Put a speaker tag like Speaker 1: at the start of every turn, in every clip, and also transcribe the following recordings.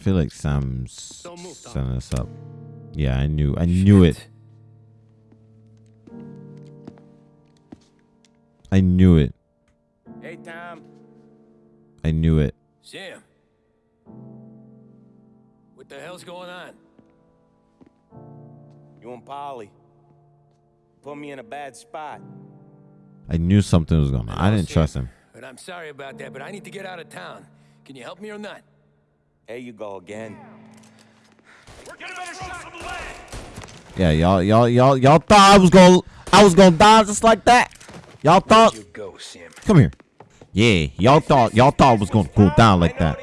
Speaker 1: I feel like Sam's setting us up. Yeah, I knew. I knew it. I knew it.
Speaker 2: Hey, Tom.
Speaker 1: I knew it.
Speaker 2: Sam. What the hell's going on?
Speaker 3: You and Paulie put me in a bad spot.
Speaker 1: I knew something was going on. I didn't trust him.
Speaker 2: But I'm sorry about that, but I need to get out of town. Can you help me or not?
Speaker 3: There you go again.
Speaker 1: Yeah, y'all, y'all, y'all, y'all thought I was gonna, I was gonna die just like that. Y'all thought.
Speaker 2: You go, Sam.
Speaker 1: Come here. Yeah, y'all thought, y'all thought it was gonna go down like that.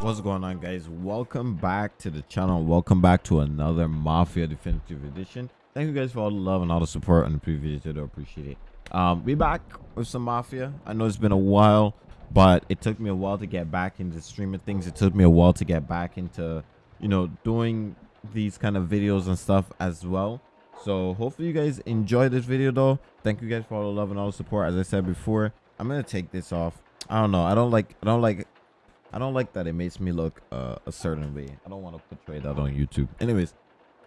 Speaker 1: What's going on, guys? Welcome back to the channel. Welcome back to another Mafia Definitive Edition. Thank you guys for all the love and all the support on the previous video. I appreciate it. Um, we back with some Mafia. I know it's been a while, but it took me a while to get back into streaming things. It took me a while to get back into, you know, doing these kind of videos and stuff as well. So hopefully you guys enjoy this video though. Thank you guys for all the love and all the support. As I said before, I'm gonna take this off. I don't know. I don't like. I don't like. I don't like that it makes me look uh, a certain way. I don't want to portray that on YouTube. Anyways,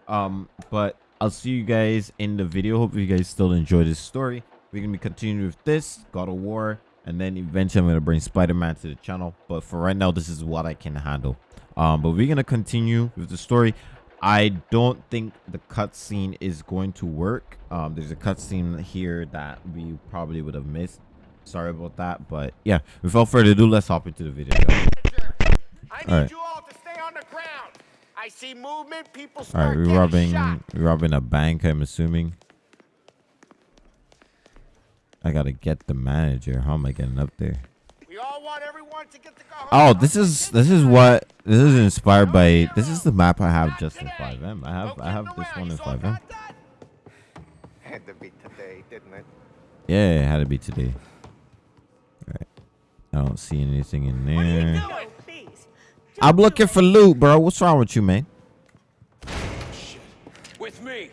Speaker 1: um, but I'll see you guys in the video. Hope you guys still enjoy this story. We're gonna be continuing with this God of War, and then eventually I'm gonna bring Spider-Man to the channel. But for right now, this is what I can handle. Um, but we're gonna continue with the story. I don't think the cutscene is going to work. Um, there's a cutscene here that we probably would have missed. Sorry about that, but yeah. Without further ado, let's hop into the video.
Speaker 4: I
Speaker 1: All right.
Speaker 4: you all to stay on the ground. I see movement. People
Speaker 1: All
Speaker 4: start
Speaker 1: right, we're robbing. We're robbing a bank. I'm assuming. I gotta get the manager. How am I getting up there?
Speaker 4: We all want everyone to get to go home.
Speaker 1: Oh, this is this is what this is inspired by. This is the map I have just in FiveM. I have I have this one in FiveM.
Speaker 4: Had to be today, didn't it?
Speaker 1: Yeah, it had to be today. All right. I don't see anything in there. I'm looking for loot, bro. What's wrong with you, man?
Speaker 2: With me.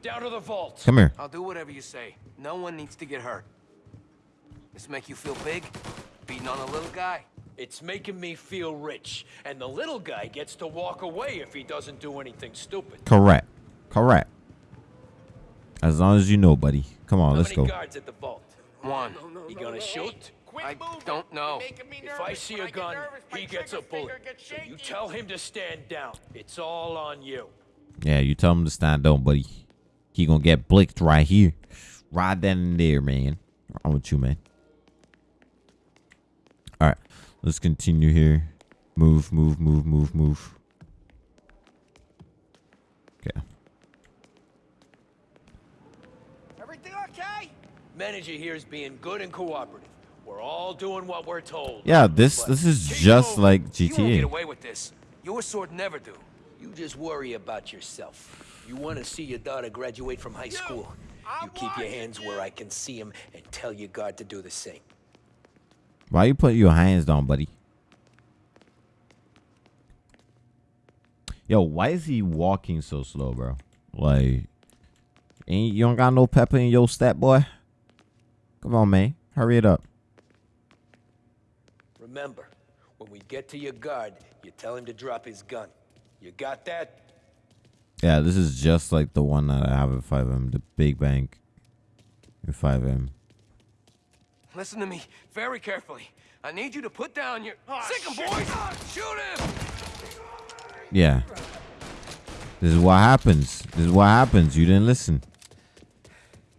Speaker 2: Down to the vault.
Speaker 1: Come here.
Speaker 5: I'll do whatever you say. No one needs to get hurt. This make you feel big? Beating on a little guy?
Speaker 2: It's making me feel rich, and the little guy gets to walk away if he doesn't do anything stupid.
Speaker 1: Correct. Correct. As long as you know, buddy. Come on,
Speaker 2: How
Speaker 1: let's
Speaker 2: many
Speaker 1: go.
Speaker 2: guards at the vault?
Speaker 5: One.
Speaker 2: You gonna shoot?
Speaker 4: Quit
Speaker 5: I don't know.
Speaker 4: You're making me
Speaker 2: If I see a gun,
Speaker 4: nervous,
Speaker 2: he gets a bullet.
Speaker 4: gets
Speaker 2: So you tell him to stand down. It's all on you.
Speaker 1: Yeah, you tell him to stand down, buddy. He gonna get blicked right here. Right then and there, man. I'm with you, man? Alright. Let's continue here. Move, move, move, move, move. Okay.
Speaker 4: Everything okay?
Speaker 2: Manager here is being good and cooperative. We're all doing what we're told.
Speaker 1: Yeah, this this is just
Speaker 2: moving.
Speaker 1: like
Speaker 5: You won't get
Speaker 1: GTA.
Speaker 5: away with this. Your sword never do.
Speaker 2: You just worry about yourself. You want to see your daughter graduate from high school. You keep your hands where I can see them and tell your guard to do the same.
Speaker 1: Why you put your hands down, buddy? Yo, why is he walking so slow, bro? Like, ain't you don't got no pepper in your step, boy? Come on, man. Hurry it up.
Speaker 2: Remember, when we get to your guard, you tell him to drop his gun. You got that?
Speaker 1: Yeah, this is just like the one that I have at FiveM, the big bank at FiveM.
Speaker 5: Listen to me very carefully. I need you to put down your...
Speaker 4: Oh,
Speaker 5: Sick 'em,
Speaker 4: shit.
Speaker 5: boys! Oh, shoot him!
Speaker 1: Yeah. This is what happens. This is what happens. You didn't listen.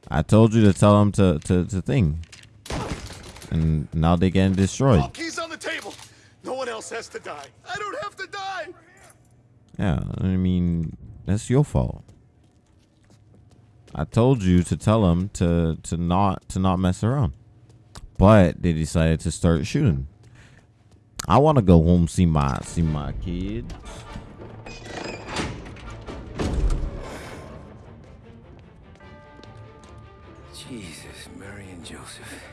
Speaker 1: I told you to tell them to, to, to thing. And now they're getting destroyed.
Speaker 6: All keys on the table. No one else has to die. I don't have to die.
Speaker 1: Yeah, I mean, that's your fault. I told you to tell them to to not to not mess around. But they decided to start shooting. I want to go home see my see my kids.
Speaker 2: Jesus, Mary and Joseph.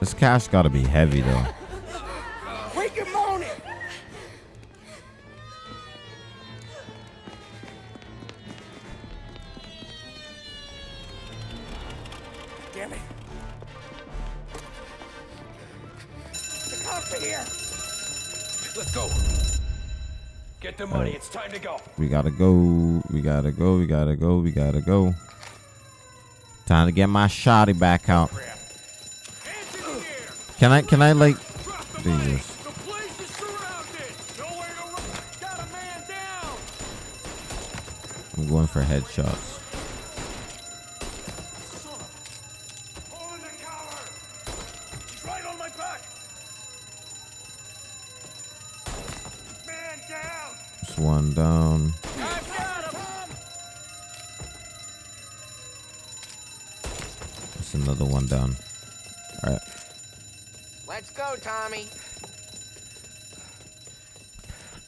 Speaker 1: This cash got to be heavy though.
Speaker 2: Let's go. Get the money. It's time to go.
Speaker 1: We gotta go. We gotta go. We gotta go. We gotta go. Time to get my shotty back out.
Speaker 6: Hands in the air.
Speaker 1: Can I? Can I like? Jesus.
Speaker 6: money. The place is surrounded. Nowhere to run. Got a man down.
Speaker 1: I'm going for headshots.
Speaker 6: Fall in the cover. He's right on my back. Man down.
Speaker 1: Just one down.
Speaker 5: I've got him.
Speaker 1: Just another one down. All right.
Speaker 5: Let's go, Tommy.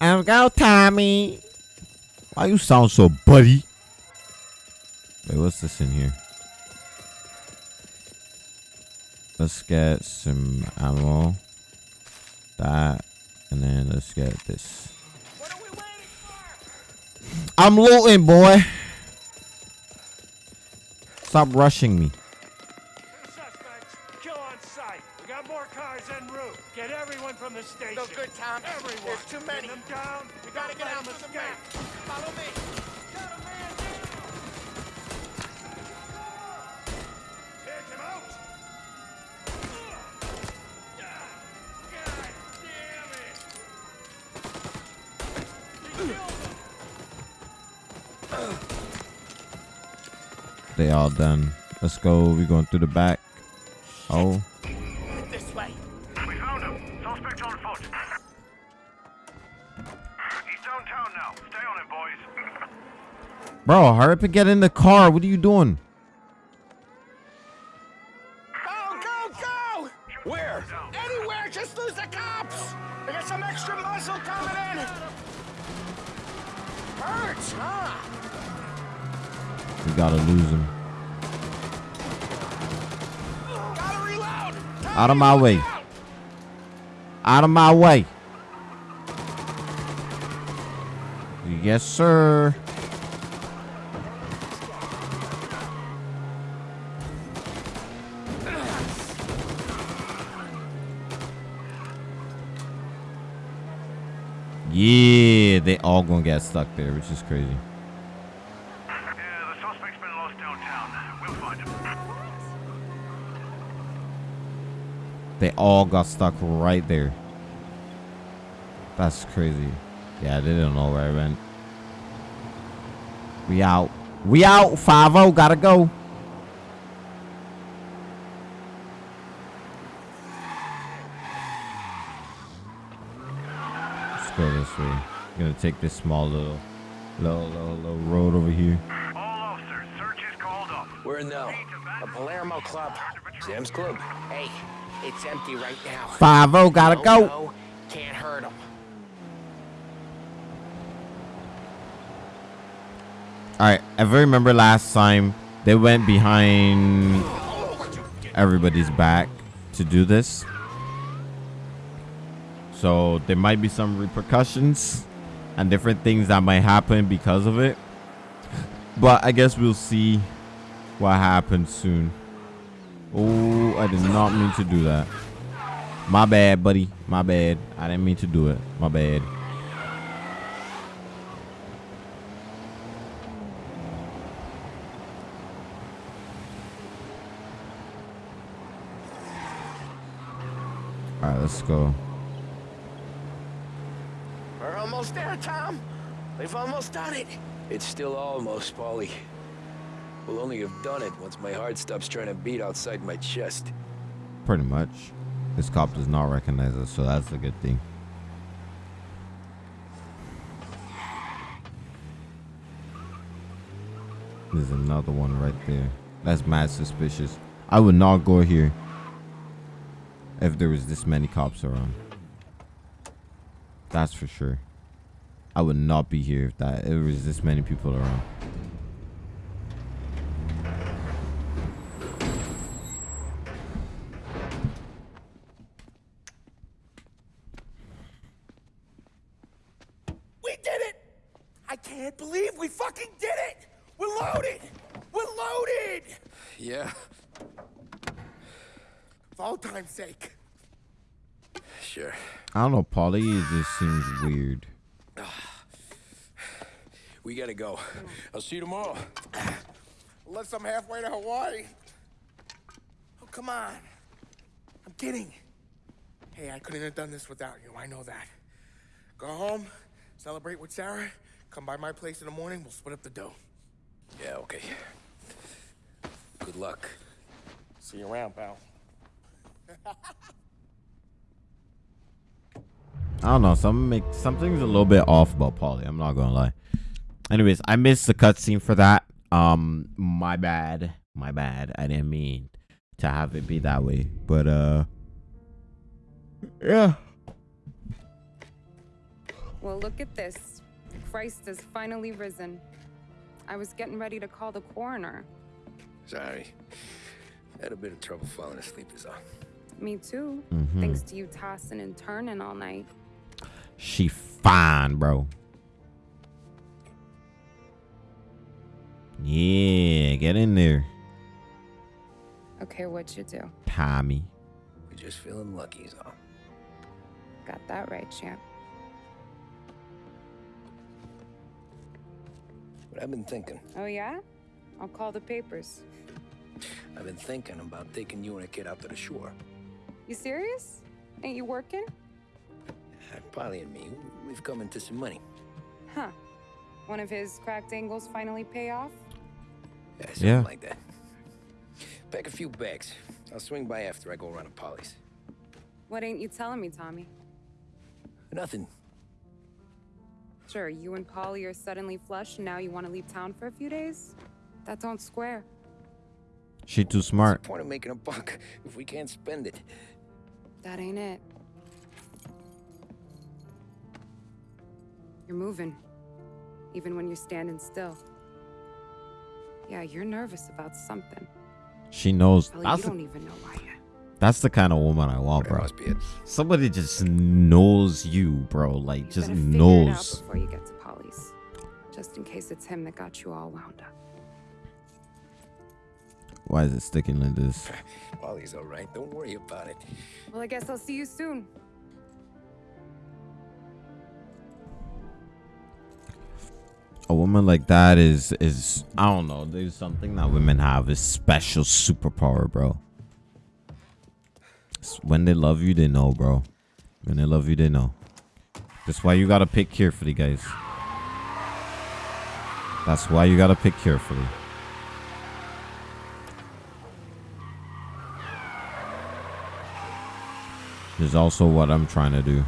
Speaker 1: I'm go, Tommy. Why you sound so buddy? Wait, what's this in here? Let's get some ammo. That. And then let's get this.
Speaker 5: What are we waiting for?
Speaker 1: I'm looting, boy. Stop rushing me.
Speaker 6: Suspects. Kill on sight. We got more cars en route. Get everyone from the station.
Speaker 5: No good, Tom.
Speaker 6: Everyone.
Speaker 5: There's too many.
Speaker 6: Pin them down.
Speaker 5: We gotta get out
Speaker 6: let
Speaker 5: through
Speaker 6: them
Speaker 5: the back.
Speaker 6: escape.
Speaker 5: Follow me.
Speaker 1: They all done. Let's go. We're going through the back. Oh.
Speaker 5: This way.
Speaker 7: We found him. Suspect on foot. He's downtown now. Stay on him, boys.
Speaker 1: Bro, hurry up and get in the car. What are you doing? Gotta lose him. Out of my way. Out of my way. Yes, sir. Yeah, they all gonna get stuck there, which is crazy. They all got stuck right there. That's crazy. Yeah, they didn't know where I went. We out. We out. 5 Gotta go. Let's go this way. Gonna take this small little, little, little, little road over here.
Speaker 7: All officers, search is called up.
Speaker 2: Where now?
Speaker 5: A Palermo club.
Speaker 2: Sam's Club.
Speaker 5: Hey, it's empty right now.
Speaker 1: 5 Gotta
Speaker 5: No,
Speaker 1: go.
Speaker 5: no, can't hurt him.
Speaker 1: All right, if I remember last time, they went behind everybody's back to do this. So there might be some repercussions and different things that might happen because of it. But I guess we'll see what happens soon. Oh, I did not mean to do that. My bad, buddy. My bad. I didn't mean to do it. My bad. All right, let's go.
Speaker 5: We're almost there, Tom. We've almost done it.
Speaker 2: It's still almost, Paulie. We'll only have done it once my heart stops trying to beat outside my chest.
Speaker 1: Pretty much. This cop does not recognize us, so that's a good thing. There's another one right there. That's mad suspicious. I would not go here if there was this many cops around. That's for sure. I would not be here if that if there was this many people around.
Speaker 5: We did it! I can't believe we fucking did it! We're loaded! We're loaded!
Speaker 2: Yeah,
Speaker 5: For all time's sake.
Speaker 2: sure.
Speaker 1: I don't know, Paulie. It just seems weird.
Speaker 2: We gotta go. Hmm. I'll see you tomorrow.
Speaker 4: Unless I'm halfway to Hawaii. Oh, come on. I'm kidding. Hey, I couldn't have done this without you. I know that. Go home, celebrate with Sarah, come by my place in the morning, we'll split up the dough.
Speaker 2: Yeah, okay. Good luck.
Speaker 4: See you around, pal.
Speaker 1: I don't know. Some make something's a little bit off about Paulie. I'm not gonna lie. Anyways, I missed the cutscene for that. Um, my bad. My bad. I didn't mean to have it be that way. But uh, yeah.
Speaker 8: Well, look at this. Christ has finally risen. I was getting ready to call the coroner.
Speaker 2: Sorry. Had a bit of trouble falling asleep is all.
Speaker 8: Me too.
Speaker 1: Mhm.
Speaker 8: Thanks to you tossing and turning all night.
Speaker 1: She fine, bro. Yeah, get in there,
Speaker 8: Okay, what you do?
Speaker 1: Tommy.
Speaker 2: We're just feeling lucky is all.
Speaker 8: Got that right, champ.
Speaker 2: I've been thinking.
Speaker 8: Oh yeah? I'll call the papers.
Speaker 2: I've been thinking about taking you and a kid out to the shore.
Speaker 8: You serious? Ain't you working?
Speaker 2: Uh, Paulie and me, we've come into some money.
Speaker 8: Huh. One of his cracked angles finally pay off?
Speaker 2: Yeah, something
Speaker 1: Yeah.
Speaker 2: like that. Pack a few bags. I'll swing by after I go around to Paulie's.
Speaker 8: What ain't you telling me, Tommy?
Speaker 2: Nothing.
Speaker 8: Sure, you and Paulie are suddenly flush and now you want to leave town for a few days? That don't square.
Speaker 1: She too
Speaker 2: What's
Speaker 1: smart.
Speaker 2: the point of making a buck if we can't spend it?
Speaker 8: That ain't it. You're moving, even when you're standing still. Yeah, you're nervous about something.
Speaker 1: She knows.
Speaker 8: Hell,
Speaker 1: That's
Speaker 8: you don't even know why yet.
Speaker 1: That's the kind of woman I want,
Speaker 2: That
Speaker 1: bro.
Speaker 2: must be it.
Speaker 1: Somebody just knows you, bro. Like
Speaker 8: You
Speaker 1: just
Speaker 8: better it out
Speaker 1: knows.
Speaker 8: before you get to Paulie's, just in case it's him that got you all wound up.
Speaker 1: Why is it sticking like this?
Speaker 2: Paulie's all right. Don't worry about it.
Speaker 8: Well, I guess I'll see you soon.
Speaker 1: A woman like that is is I don't know. There's something that women have is special superpower, bro. When they love you, they know, bro. When they love you, they know. That's why you gotta pick carefully, guys. That's why you gotta pick carefully. Is also what I'm trying to do.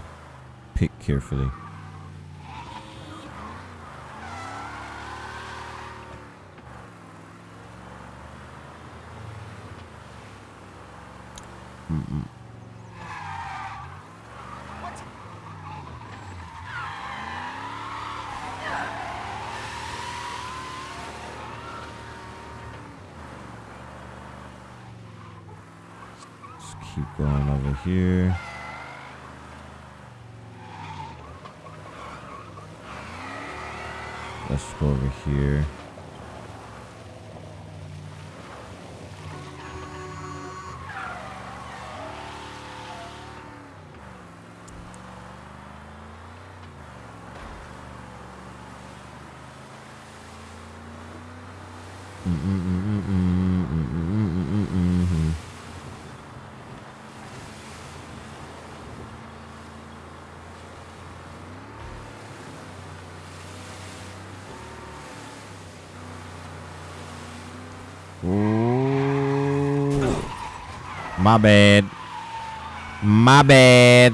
Speaker 1: Pick carefully. Let's keep going over here. Let's go over here. My bad. My bad.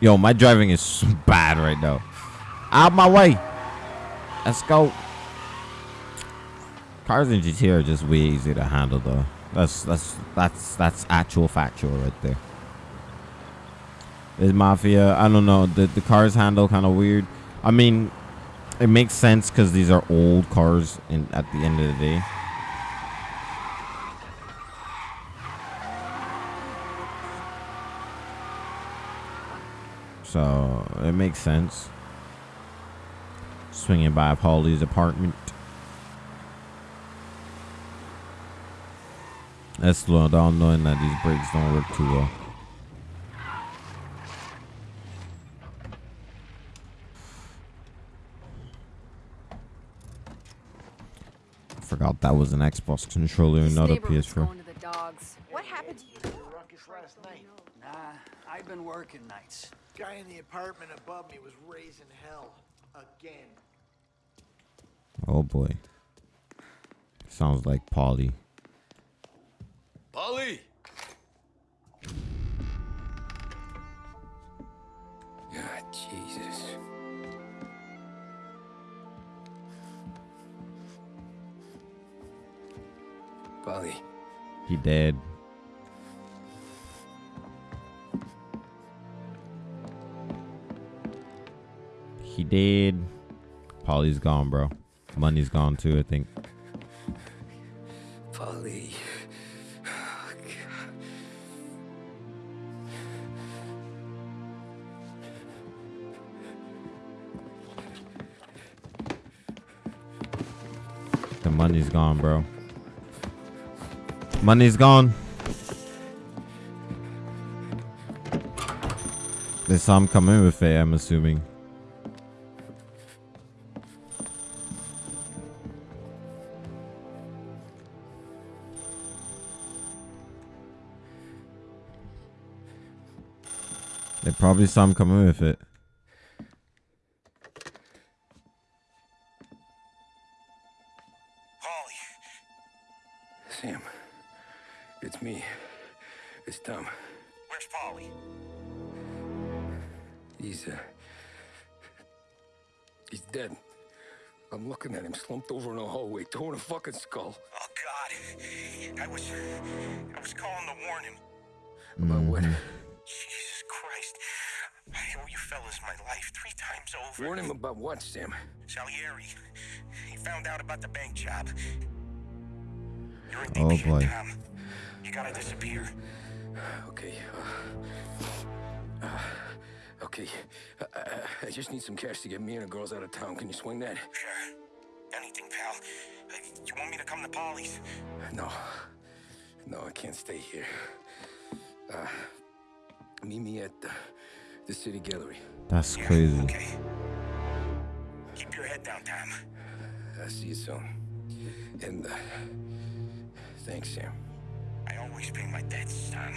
Speaker 1: Yo, my driving is bad right now. Out my way. Let's go. Cars in GTA are just way easy to handle though. That's that's that's that's actual factual right there. Is Mafia, I don't know, the the cars handle kind of weird. I mean, it makes sense because these are old cars in at the end of the day. So it makes sense. Swinging by Paulie's apartment. That's the all knowing that these brakes don't work too well. Forgot that was an Xbox controller,
Speaker 9: this
Speaker 1: not a PS4.
Speaker 10: Guy in the apartment above me was raising hell. Again.
Speaker 1: Oh boy. Sounds like Paulie.
Speaker 2: Paulie! God, Jesus. Paulie,
Speaker 1: He dead. Did. Paulie's gone, bro. Money's gone too, I think.
Speaker 2: Paulie.
Speaker 1: The money's gone, bro. Money's gone. They saw him come in with it, I'm assuming. Probably him coming with it.
Speaker 2: About what, Sam?
Speaker 7: Salieri. He found out about the bank job. You're in
Speaker 1: Oh,
Speaker 7: shit,
Speaker 1: boy.
Speaker 7: Tom. You gotta disappear.
Speaker 2: Okay. Uh, uh, okay. Uh, I just need some cash to get me and the girls out of town. Can you swing that?
Speaker 7: Sure. Anything, pal. You want me to come to Paulie's?
Speaker 2: No. No, I can't stay here. Uh, meet me at the, the city gallery.
Speaker 1: That's crazy.
Speaker 7: Okay. Keep your head down, Tom.
Speaker 2: I'll see you soon. And, uh, thanks, Sam.
Speaker 7: I always pay my debts, Tom.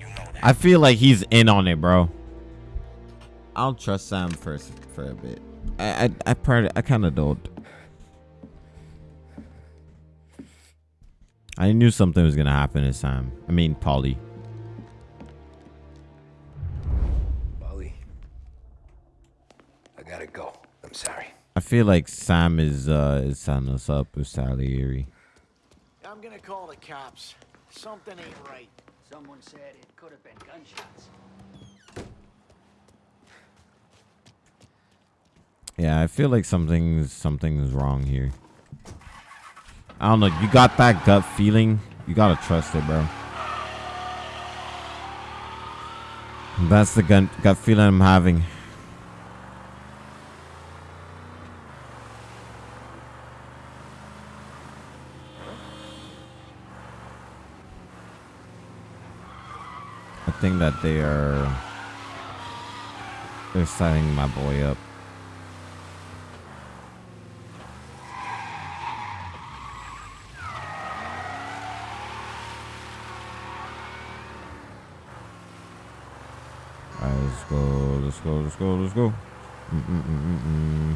Speaker 7: You know that.
Speaker 1: I feel like he's in on it, bro. I don't trust Sam first for a bit. I I I, part, I kind of don't. I knew something was gonna happen to Sam. I mean, Paulie.
Speaker 2: Paulie. I gotta go. I'm sorry.
Speaker 1: I feel like Sam is uh is setting us up with Salieri.
Speaker 10: I'm gonna call the cops. Something ain't right.
Speaker 11: Someone said it could have been gunshots.
Speaker 1: Yeah, I feel like something's something's wrong here. I don't know. You got that gut feeling. You gotta trust it, bro. That's the gut gut feeling I'm having. Think that they are they're setting my boy up. Alright, let's go, let's go, let's go, let's go. Mm-mm-mm-mm-mm.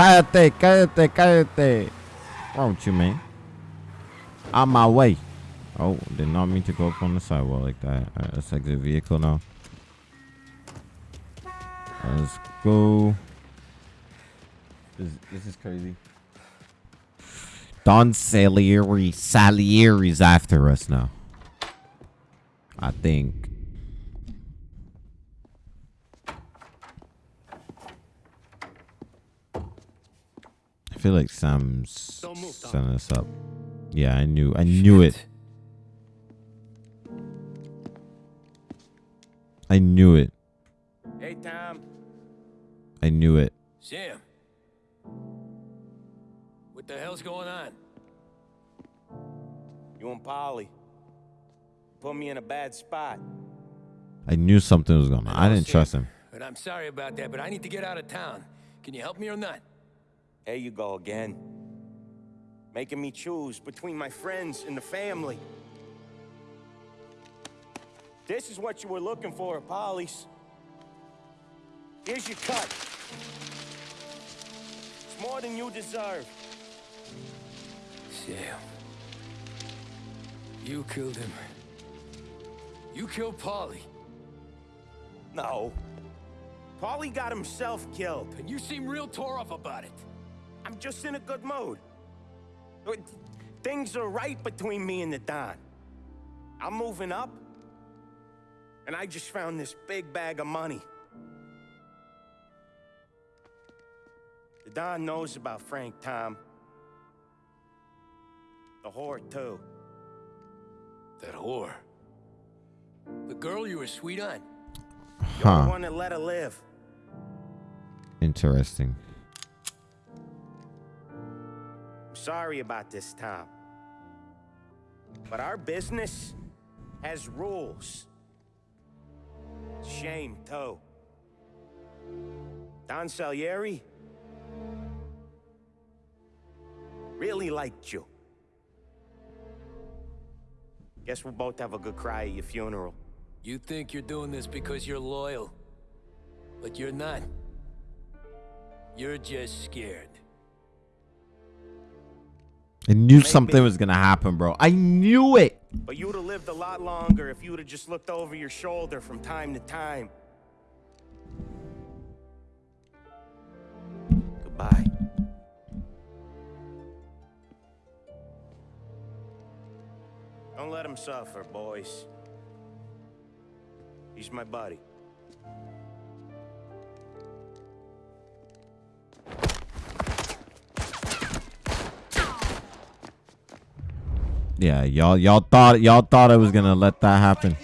Speaker 1: Cállate, cállate, cállate. Wrong with you, man? On my way. Oh, did not mean to go up on the sidewalk like that. Alright, let's exit vehicle now. Let's go. This, this is crazy. Don Salieri. Salieri's after us now. I think. I feel like Sam's
Speaker 2: Don't move, Tom.
Speaker 1: setting us up. Yeah, I knew. I knew it. I knew it.
Speaker 3: Hey, Tom.
Speaker 1: I knew it.
Speaker 2: Sam. What the hell's going on?
Speaker 3: You and Paulie. Put me in a bad spot.
Speaker 1: I knew something was going on. I didn't trust him.
Speaker 2: But I'm sorry about that, but I need to get out of town. Can you help me or not?
Speaker 12: There you go again. Making me choose between my friends and the family. This is what you were looking for, Paulie's. Here's your cut. It's more than you deserve.
Speaker 2: Sam. You killed him. You killed Paulie.
Speaker 12: No. Paulie got himself killed.
Speaker 2: And you seem real tore up about it.
Speaker 12: I'm just in a good mood. Things are right between me and the Don. I'm moving up, and I just found this big bag of money. The Don knows about Frank Tom. The whore, too.
Speaker 2: That whore? The girl you were sweet on?
Speaker 12: You're
Speaker 1: Huh.
Speaker 12: the one that let her live.
Speaker 1: Interesting.
Speaker 12: Sorry about this, Tom. But our business has rules. Shame, too. Don Salieri really liked you. Guess we'll both have a good cry at your funeral.
Speaker 2: You think you're doing this because you're loyal. But you're not. You're just scared.
Speaker 1: I knew something was gonna happen, bro. I knew it.
Speaker 12: But you'd have lived a lot longer if you'd have just looked over your shoulder from time to time. Goodbye. Don't let him suffer, boys. He's my buddy.
Speaker 1: Yeah, y'all y'all thought y'all thought I was gonna let that happen.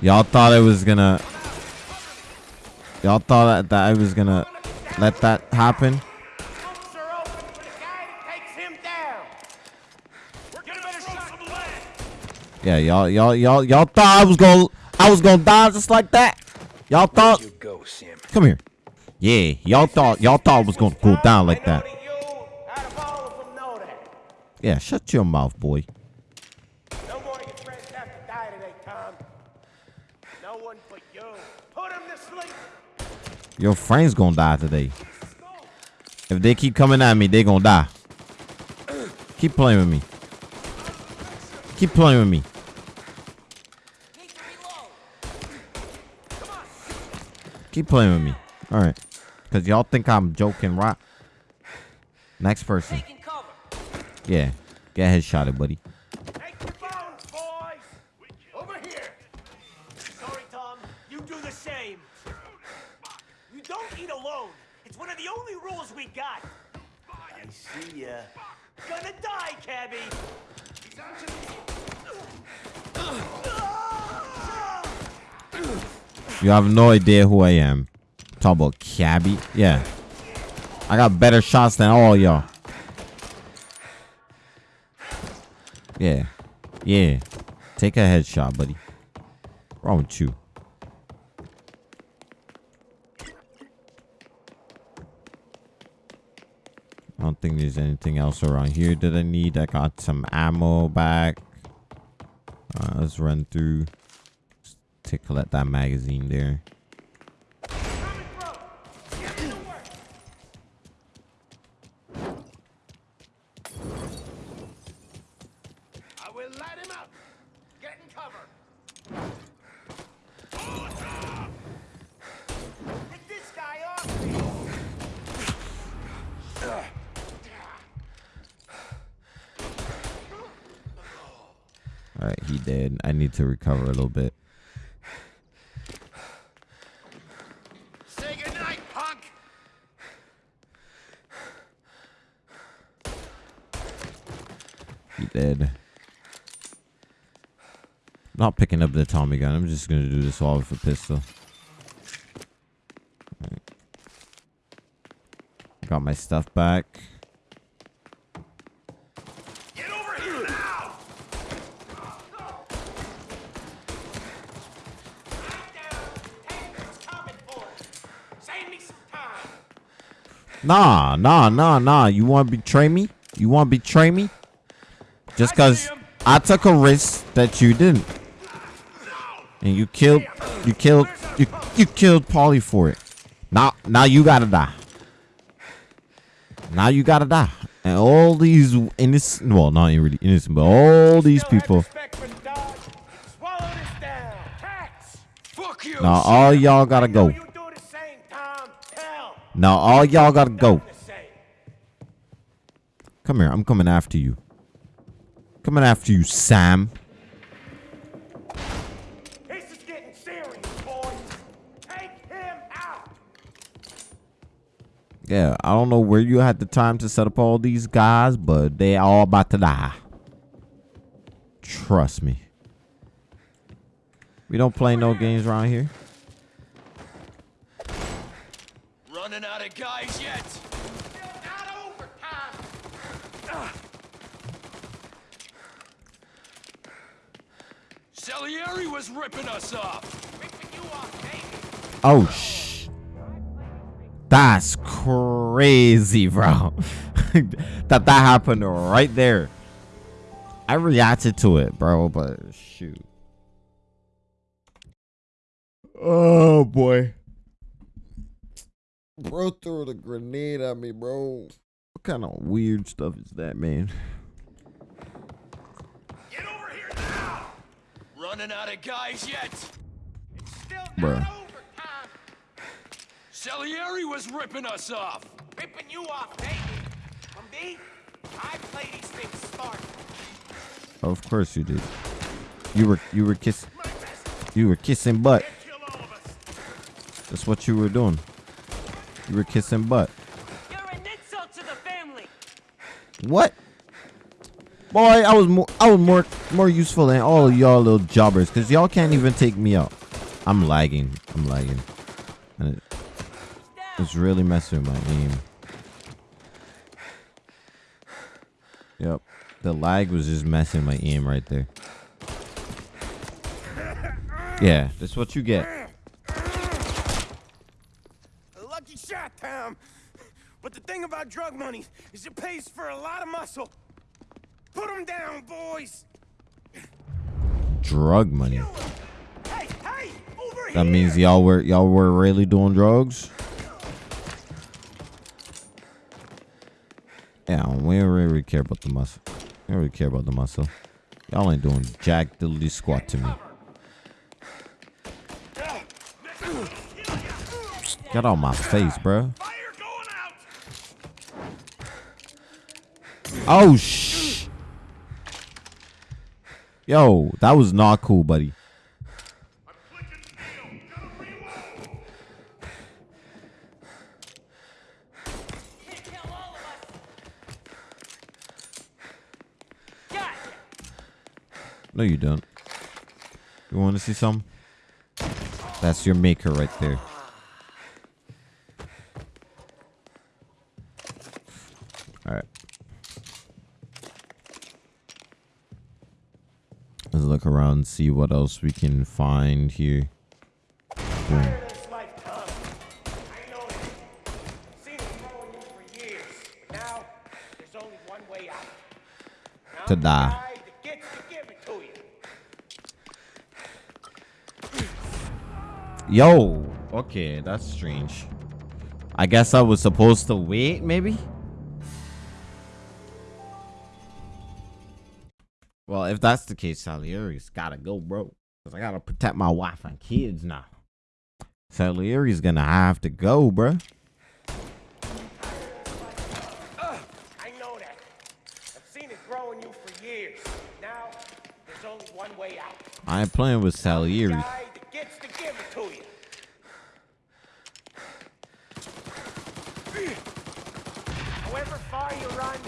Speaker 1: Y'all thought I was gonna Y'all thought that, that I was gonna let that happen? Yeah, y'all y'all y'all y'all thought I was gonna I was gonna die just like that? Y'all thought
Speaker 2: You go, Sam.
Speaker 1: Come here. Yeah, y'all thought y'all thought it was gonna go down like that. Yeah, shut your mouth, boy.
Speaker 12: No more of your friends have to die today, Tom. No one but you. Put him to sleep.
Speaker 1: Your friends gonna die today. If they keep coming at me, they gonna die. Keep playing with me. Keep playing with me. Keep playing with me. All right. Cause y'all think I'm joking, right? Next person. Yeah. Get headshotted, buddy.
Speaker 3: Over here. Sorry, Tom. You do the same. You don't eat alone. It's one of the only rules we got. I see ya. Gonna die, Cabby.
Speaker 1: You have no idea who I am. Talk about cabbie. Yeah. I got better shots than all y'all. Yeah. Yeah. Take a headshot, buddy. Wrong with you? I don't think there's anything else around here that I need. I got some ammo back. Uh, let's run through. Just take collect that magazine there.
Speaker 3: I will light him up. Get in cover. Get this guy off.
Speaker 1: He did. I need to recover a little bit.
Speaker 3: Say goodnight, punk.
Speaker 1: He dead. Not picking up the Tommy gun. I'm just gonna do this all with a pistol. Got my stuff back. Nah, nah, nah, nah. You want to betray me? You want to betray me? Just because I took a risk that you didn't. And you killed, you killed, you, you killed Paulie for it. Now, now you gotta die. Now you gotta die. And all these innocent, well, not really innocent, but all these people. Now all y'all gotta go. Now all y'all gotta go. Come here, I'm coming after you. Coming after you, Sam.
Speaker 6: This is getting serious, boys. Take him out.
Speaker 1: Yeah, I don't know where you had the time to set up all these guys, but they all about to die. Trust me. We don't play no games around here.
Speaker 10: Running out of guys yet? Salieri was ripping us off.
Speaker 1: Oh, sh. That's crazy, bro. that that happened right there. I reacted to it, bro, but shoot. Oh, boy. Bro threw the grenade at me, bro. What kind of weird stuff is that, man? Get over here now!
Speaker 10: Running out of guys yet?
Speaker 1: Bro.
Speaker 10: Salieri was ripping us off.
Speaker 3: Ripping you off, baby. From me, I play these things smart.
Speaker 1: Of course you did. You were you were kiss you were kissing butt. That's what you were doing. You were kissing butt.
Speaker 10: You're an insult to the family.
Speaker 1: What? Boy, I was more I was more more useful than all y'all little jobbers, cause y'all can't even take me out. I'm lagging. I'm lagging. And it, it's really messing with my aim. Yep. The lag was just messing my aim right there. Yeah, that's what you get.
Speaker 3: A lucky shot, Tom. But the thing about drug money is it pays for a lot of muscle. Put him down, boys.
Speaker 1: Drug money.
Speaker 3: Hey, hey,
Speaker 1: That means y'all were y'all were really doing drugs. Yeah, we don't really care about the muscle. We don't really care about the muscle. Y'all ain't doing jack diddly squat to me. Get out my face, bro. Oh shh. Yo, that was not cool, buddy. No, you don't. You want to see some? That's your maker right there. All right. Let's look around and see what else we can find here.
Speaker 3: And
Speaker 1: To die. Yo, okay, that's strange. I guess I was supposed to wait, maybe? Well, if that's the case, Salieri's gotta go, bro. Because I gotta protect my wife and kids now. Salieri's gonna have to go, bro.
Speaker 3: I know that. I've seen it growing you for years. Now, there's only one way out.
Speaker 1: I ain't playing with Salieri.
Speaker 3: Gets to give it to you. However far you run,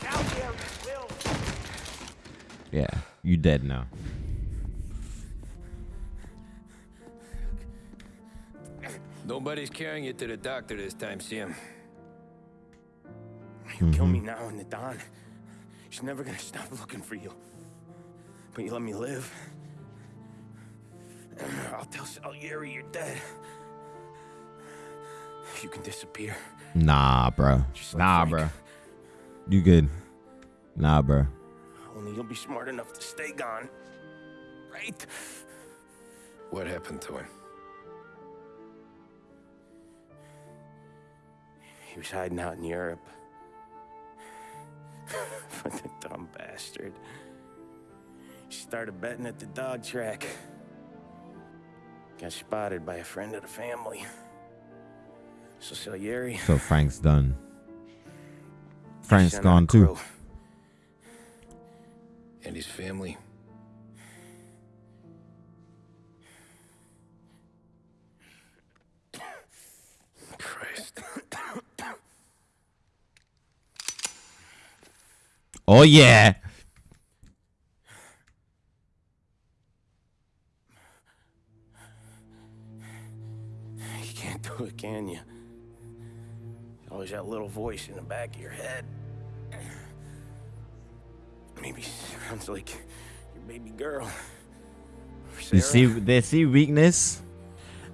Speaker 3: Salieri will.
Speaker 1: Yeah, you dead now.
Speaker 2: Nobody's carrying you to the doctor this time, Sam.
Speaker 3: You kill
Speaker 1: Mm-hmm.
Speaker 3: me now in the Don. She's never gonna stop looking for you. But you let me live. I'll tell Salieri you're dead. You can disappear.
Speaker 1: Nah, bro.
Speaker 4: Just
Speaker 1: Nah,
Speaker 4: Frank.
Speaker 1: bro. You good? Nah, bro.
Speaker 4: Only you'll be smart enough to stay gone. Right?
Speaker 2: What happened to him?
Speaker 4: He was hiding out in Europe. but the dumb bastard. He started betting at the dog track. Got spotted by a friend of the family. So Salieri.
Speaker 1: So Frank's done. Frank's gone too.
Speaker 4: Crew.
Speaker 2: And his family? Christ.
Speaker 1: Oh yeah.
Speaker 4: You can't do it, can you? Always that little voice in the back of your head. Maybe sounds like your baby girl.
Speaker 1: You see, they see weakness,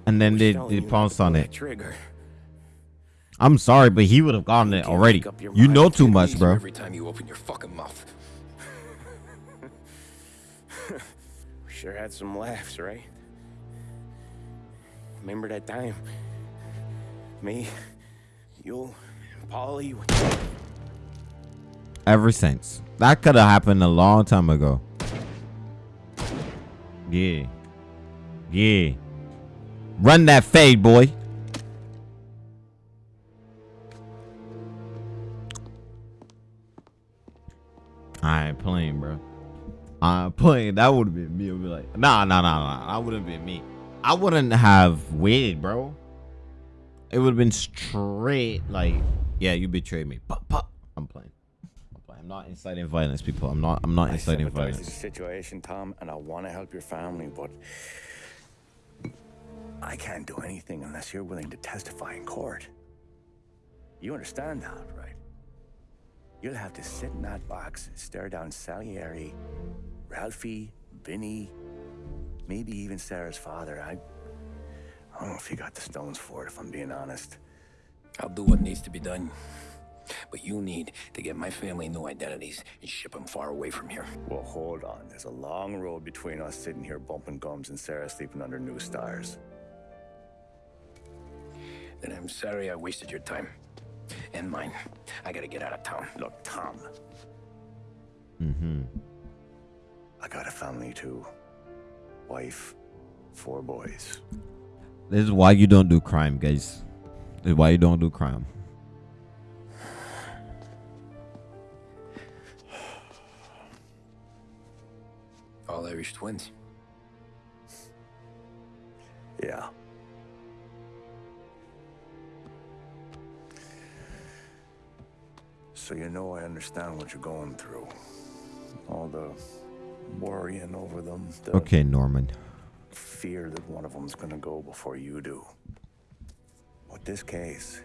Speaker 1: and then they, they
Speaker 4: you not to
Speaker 1: pounce on it.
Speaker 4: Trigger.
Speaker 1: I'm sorry, but he would have gotten it already.
Speaker 4: make up your
Speaker 1: You know too much, bro.
Speaker 2: Every time you open your fucking mouth.
Speaker 4: We sure had some laughs, right? Remember that time? Me, you, and Paulie.
Speaker 1: Ever since that could have happened a long time ago. Yeah, yeah. Run that fade, boy. I ain't playing, bro. I'm playing. That would have been me. I'd be like, nah, nah, nah, nah. That wouldn't been me. I wouldn't have waited, bro. It would have been straight like, yeah, you betrayed me. Pop, pop. I'm playing. I'm not inciting violence, people. I'm not. I'm not inciting
Speaker 12: sympathize with
Speaker 1: violence.
Speaker 12: the situation, Tom, and I want to help your family, but I can't do anything unless you're willing to testify in court. You understand that, right? You'll have to sit in that box, and stare down Salieri, Ralphie, Vinny, maybe even Sarah's father. I, I don't know if you got the stones for it, if I'm being honest.
Speaker 2: I'll do what needs to be done. But you need to get my family new identities and ship them far away from here.
Speaker 12: Well, hold on. There's a long road between us sitting here bumping gums and Sarah sleeping under new stars.
Speaker 2: Then I'm sorry I wasted your time. And mine. I gotta get out of town.
Speaker 12: Look, Tom,
Speaker 1: Mm-hmm.
Speaker 12: I got a family too. Wife, four boys.
Speaker 1: This is why you don't do crime, guys. This is why you don't do crime.
Speaker 2: Irish twins.
Speaker 12: Yeah. So you know I understand what you're going through. All the worrying over them, the
Speaker 1: Okay, Norman.
Speaker 12: fear that one of them's gonna go before you do. With this case,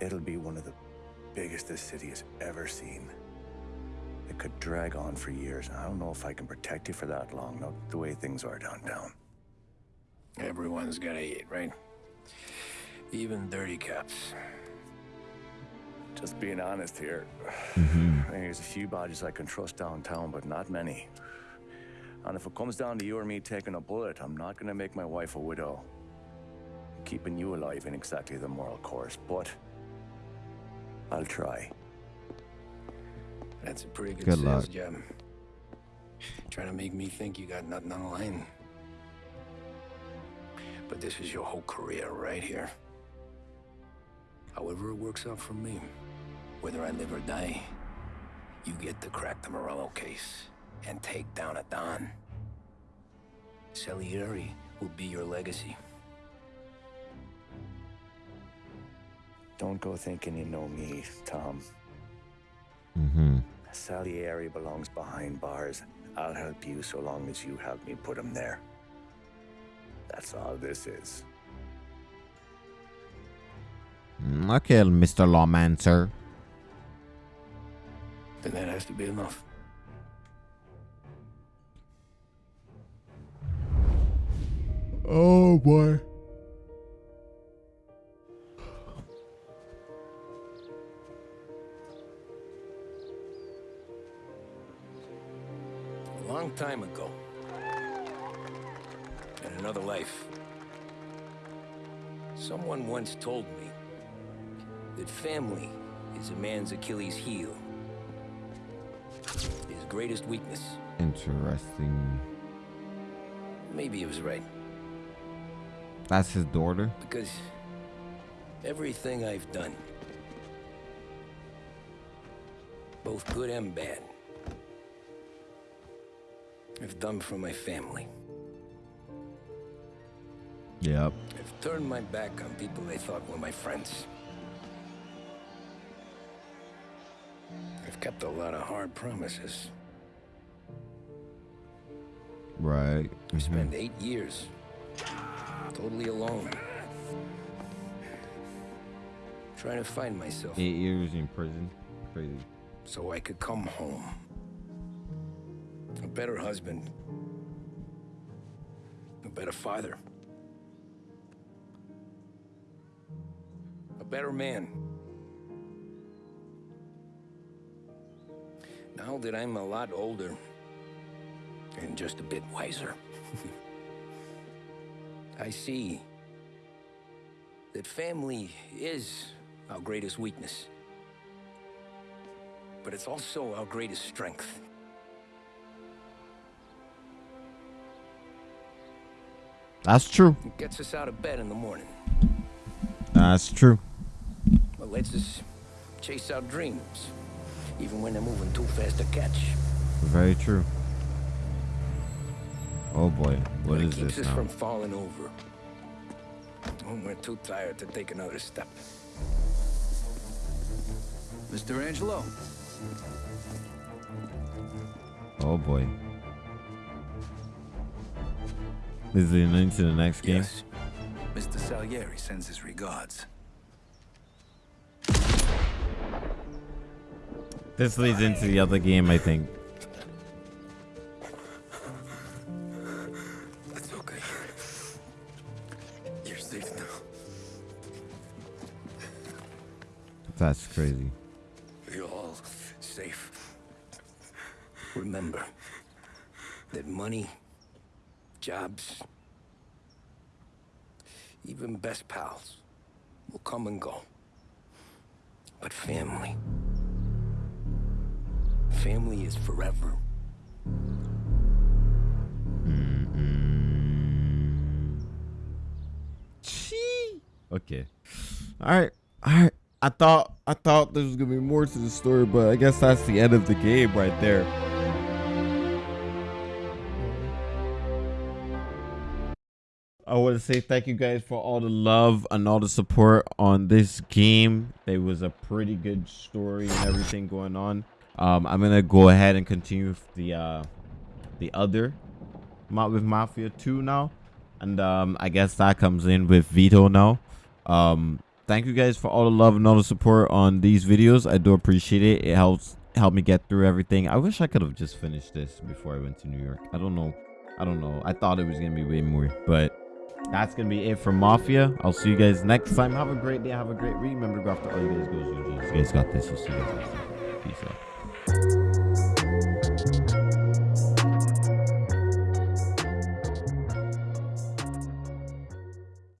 Speaker 12: it'll be one of the biggest this city has ever seen. It could drag on for years, and I don't know if I can protect you for that long, not the way things are downtown.
Speaker 2: Everyone's gotta eat, right? Even dirty cops.
Speaker 12: Just being honest here. Mm-hmm. There's a few bodies I can trust downtown, but not many. And if it comes down to you or me taking a bullet, I'm not gonna make my wife a widow. Keeping you alive ain't exactly the moral course, but I'll try.
Speaker 2: That's a pretty good,
Speaker 1: Good
Speaker 2: sales
Speaker 1: luck.
Speaker 2: job. Trying to make me think you got nothing on the line. But this is your whole career right here. However it works out for me, whether I live or die, you get to crack the Morello case and take down a Don. Salieri will be your legacy.
Speaker 12: Don't go thinking you know me, Tom.
Speaker 1: Mm-hmm.
Speaker 12: Salieri belongs behind bars. I'll help you so long as you help me put him there. That's all this is.
Speaker 1: Mm, Okay, Mr. Lawman, sir.
Speaker 2: Then that has to be enough.
Speaker 1: Oh boy.
Speaker 2: Time ago. In another life. Someone once told me that family is a man's Achilles heel. His greatest weakness.
Speaker 1: Interesting.
Speaker 2: Maybe he was right.
Speaker 1: That's his daughter.
Speaker 2: Because everything I've done, both good and bad, I've done for my family.
Speaker 1: Yep.
Speaker 2: I've turned my back on people they thought were my friends. I've kept a lot of hard promises.
Speaker 1: Right.
Speaker 2: I spent mm-hmm. eight years totally alone. Trying to find myself.
Speaker 1: Eight years in prison. Crazy.
Speaker 2: So I could come home. A better husband. A better father. A better man. Now that I'm a lot older and just a bit wiser, I see that family is our greatest weakness. But it's also our greatest strength.
Speaker 1: That's true.
Speaker 2: It gets us out of bed in the morning.
Speaker 1: That's true.
Speaker 2: It lets us chase our dreams, even when they're moving too fast to catch.
Speaker 1: Very true. Oh boy, what
Speaker 2: it
Speaker 1: is
Speaker 2: keeps
Speaker 1: this
Speaker 2: us
Speaker 1: now?
Speaker 2: from falling over. When we're too tired to take another step.
Speaker 13: Mr. Angelo.
Speaker 1: Oh boy. Is it into the next game?
Speaker 13: Yes. Mr. Salieri sends his regards.
Speaker 1: This leads into the other game, I think.
Speaker 2: That's okay. You're safe now.
Speaker 1: That's crazy.
Speaker 2: You're all safe. Remember that money, jobs, even best pals will come and go. But family, family is forever.
Speaker 1: Okay. All right. All right. I thought I thought there was gonna be more to the story, but I guess that's the end of the game right there. I want to say thank you guys for all the love and all the support on this game. It was a pretty good story and everything going on. Um, I'm gonna go ahead and continue with the uh, the other Ma- with Mafia 2 now, and um, I guess that comes in with Vito now. Um, thank you guys for all the love and all the support on these videos. I do appreciate it. It helps help me get through everything. I wish I could have just finished this before I went to New York. I don't know. I don't know. I thought it was gonna be way more, but that's gonna be it for Mafia. I'll see you guys next time. Have a great day. Have a great week. Remember to go after all you guys go. You guys got this. We'll see you guys next time. Peace out.